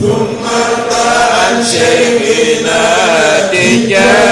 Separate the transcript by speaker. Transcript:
Speaker 1: ثم ارتع عن شيخنا تجاه